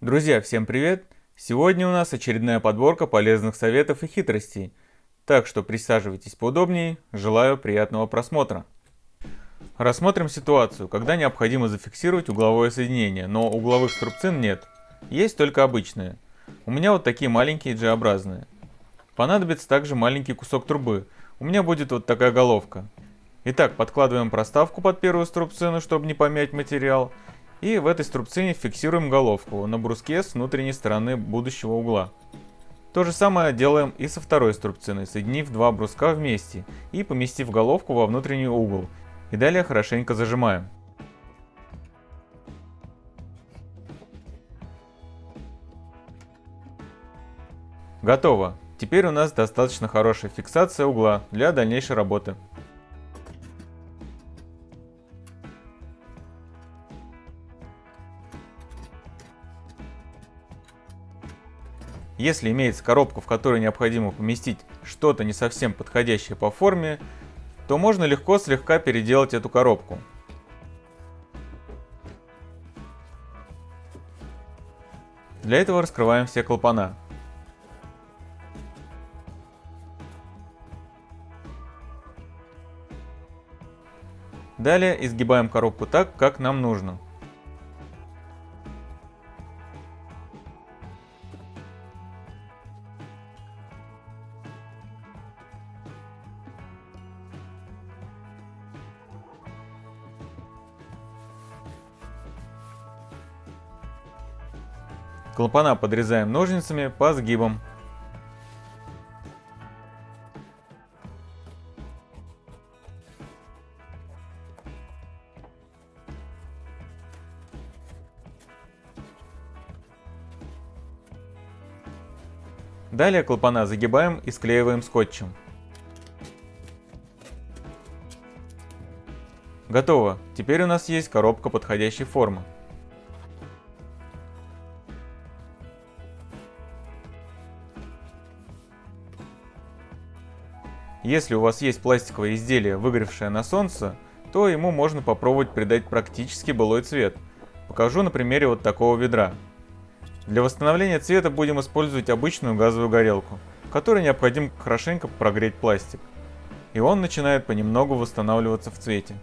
Друзья, всем привет! Сегодня у нас очередная подборка полезных советов и хитростей. Так что присаживайтесь поудобнее, желаю приятного просмотра. Рассмотрим ситуацию, когда необходимо зафиксировать угловое соединение, но угловых струбцин нет. Есть только обычные. У меня вот такие маленькие G-образные. Понадобится также маленький кусок трубы. У меня будет вот такая головка. Итак, подкладываем проставку под первую струбцину, чтобы не помять материал. И в этой струбцине фиксируем головку на бруске с внутренней стороны будущего угла. То же самое делаем и со второй струбциной, соединив два бруска вместе и поместив головку во внутренний угол. И далее хорошенько зажимаем. Готово. Теперь у нас достаточно хорошая фиксация угла для дальнейшей работы. Если имеется коробка, в которой необходимо поместить что-то не совсем подходящее по форме, то можно легко слегка переделать эту коробку. Для этого раскрываем все клапана. Далее изгибаем коробку так, как нам нужно. Клапана подрезаем ножницами по сгибам. Далее клапана загибаем и склеиваем скотчем. Готово. Теперь у нас есть коробка подходящей формы. Если у вас есть пластиковое изделие, выгоревшее на солнце, то ему можно попробовать придать практически былой цвет. Покажу на примере вот такого ведра. Для восстановления цвета будем использовать обычную газовую горелку, которой необходимо хорошенько прогреть пластик. И он начинает понемногу восстанавливаться в цвете.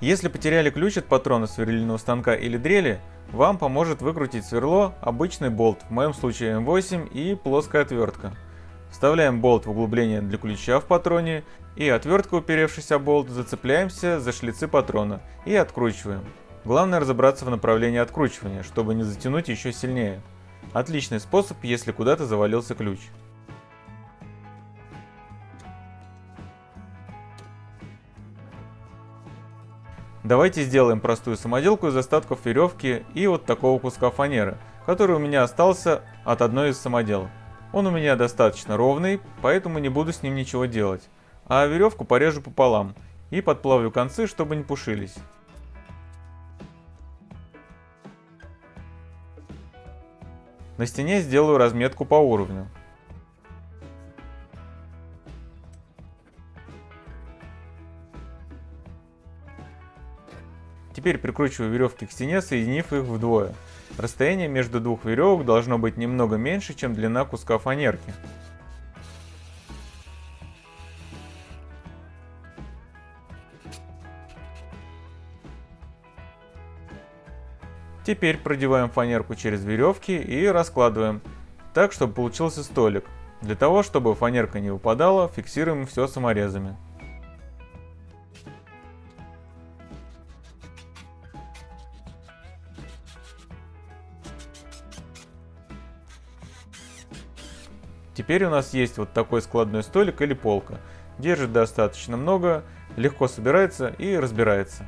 Если потеряли ключ от патрона сверлильного станка или дрели, вам поможет выкрутить сверло обычный болт, в моем случае М8 и плоская отвертка. Вставляем болт в углубление для ключа в патроне и отверткой уперевшийся болт зацепляемся за шлицы патрона и откручиваем. Главное разобраться в направлении откручивания, чтобы не затянуть еще сильнее. Отличный способ, если куда-то завалился ключ. Давайте сделаем простую самоделку из остатков веревки и вот такого куска фанеры, который у меня остался от одной из самоделок. Он у меня достаточно ровный, поэтому не буду с ним ничего делать. А веревку порежу пополам и подплавлю концы, чтобы не пушились. На стене сделаю разметку по уровню. Теперь прикручиваю веревки к стене, соединив их вдвое. Расстояние между двух веревок должно быть немного меньше, чем длина куска фанерки. Теперь продеваем фанерку через веревки и раскладываем, так чтобы получился столик. Для того, чтобы фанерка не выпадала, фиксируем все саморезами. Теперь у нас есть вот такой складной столик или полка. Держит достаточно много, легко собирается и разбирается.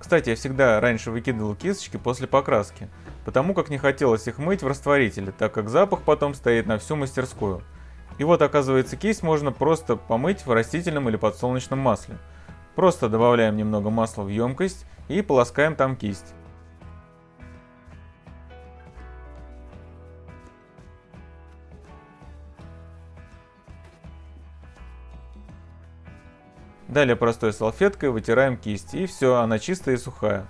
Кстати, я всегда раньше выкидывал кисточки после покраски, потому как не хотелось их мыть в растворителе, так как запах потом стоит на всю мастерскую. И вот оказывается кисть можно просто помыть в растительном или подсолнечном масле. Просто добавляем немного масла в емкость и полоскаем там кисть. Далее простой салфеткой вытираем кисть и все, она чистая и сухая.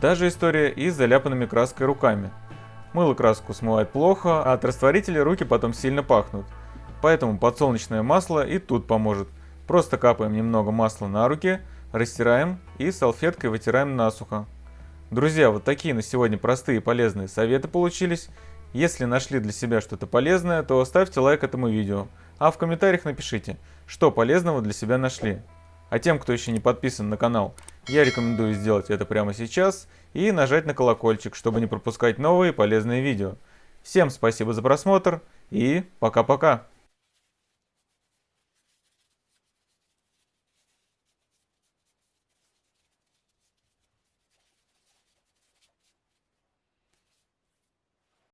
Та же история и с заляпанными краской руками. Мыло краску смывает плохо, а от растворителя руки потом сильно пахнут. Поэтому подсолнечное масло и тут поможет. Просто капаем немного масла на руки, растираем и салфеткой вытираем насухо. Друзья, вот такие на сегодня простые и полезные советы получились. Если нашли для себя что-то полезное, то ставьте лайк этому видео. А в комментариях напишите, что полезного для себя нашли. А тем, кто еще не подписан на канал, я рекомендую сделать это прямо сейчас и нажать на колокольчик, чтобы не пропускать новые полезные видео. Всем спасибо за просмотр и пока-пока.